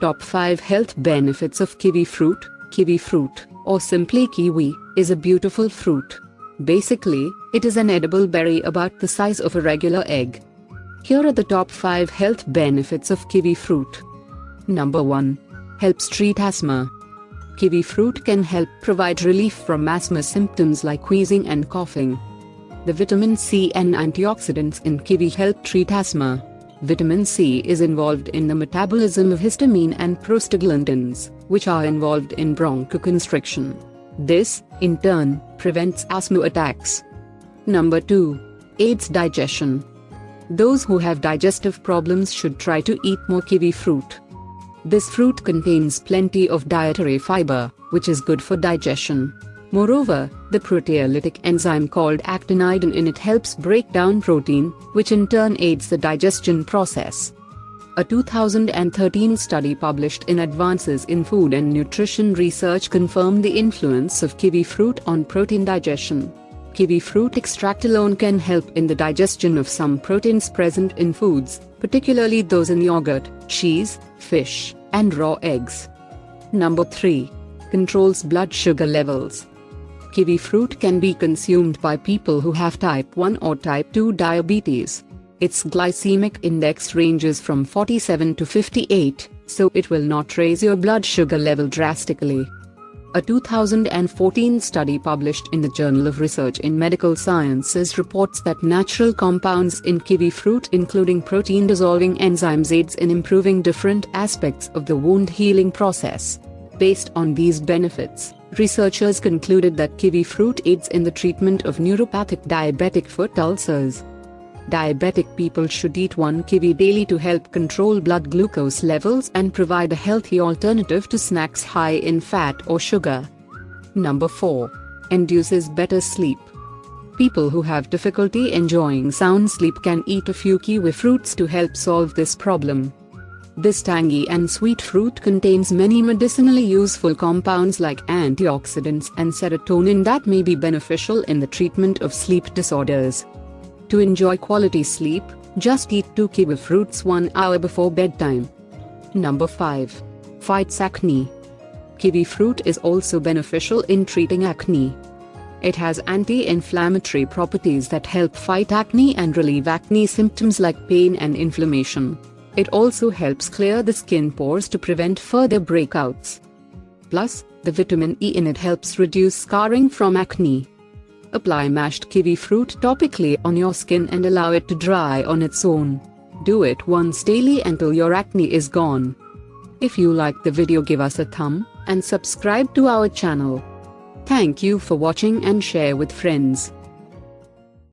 Top 5 Health Benefits of Kiwi Fruit Kiwi fruit, or simply kiwi, is a beautiful fruit. Basically, it is an edible berry about the size of a regular egg. Here are the top 5 health benefits of kiwi fruit. Number 1. Helps treat asthma. Kiwi fruit can help provide relief from asthma symptoms like wheezing and coughing. The vitamin C and antioxidants in kiwi help treat asthma. Vitamin C is involved in the metabolism of histamine and prostaglandins, which are involved in bronchoconstriction. This, in turn, prevents asthma attacks. Number 2. Aids digestion. Those who have digestive problems should try to eat more kiwi fruit. This fruit contains plenty of dietary fiber, which is good for digestion. Moreover, the proteolytic enzyme called actinidin in it helps break down protein, which in turn aids the digestion process. A 2013 study published in Advances in Food and Nutrition Research confirmed the influence of kiwi fruit on protein digestion. Kiwi fruit extract alone can help in the digestion of some proteins present in foods, particularly those in yogurt, cheese, fish, and raw eggs. Number 3. Controls blood sugar levels. Kiwi fruit can be consumed by people who have type 1 or type 2 diabetes. Its glycemic index ranges from 47 to 58, so it will not raise your blood sugar level drastically. A 2014 study published in the Journal of Research in Medical Sciences reports that natural compounds in kiwi fruit including protein-dissolving enzymes aids in improving different aspects of the wound healing process. Based on these benefits, researchers concluded that kiwi fruit aids in the treatment of neuropathic diabetic foot ulcers. Diabetic people should eat one kiwi daily to help control blood glucose levels and provide a healthy alternative to snacks high in fat or sugar. Number 4. Induces better sleep. People who have difficulty enjoying sound sleep can eat a few kiwi fruits to help solve this problem. This tangy and sweet fruit contains many medicinally useful compounds like antioxidants and serotonin that may be beneficial in the treatment of sleep disorders. To enjoy quality sleep, just eat 2 kiwi fruits 1 hour before bedtime. Number 5. Fights acne. Kiwi fruit is also beneficial in treating acne. It has anti-inflammatory properties that help fight acne and relieve acne symptoms like pain and inflammation. It also helps clear the skin pores to prevent further breakouts. Plus, the vitamin E in it helps reduce scarring from acne. Apply mashed kiwi fruit topically on your skin and allow it to dry on its own. Do it once daily until your acne is gone. If you like the video give us a thumb, and subscribe to our channel. Thank you for watching and share with friends.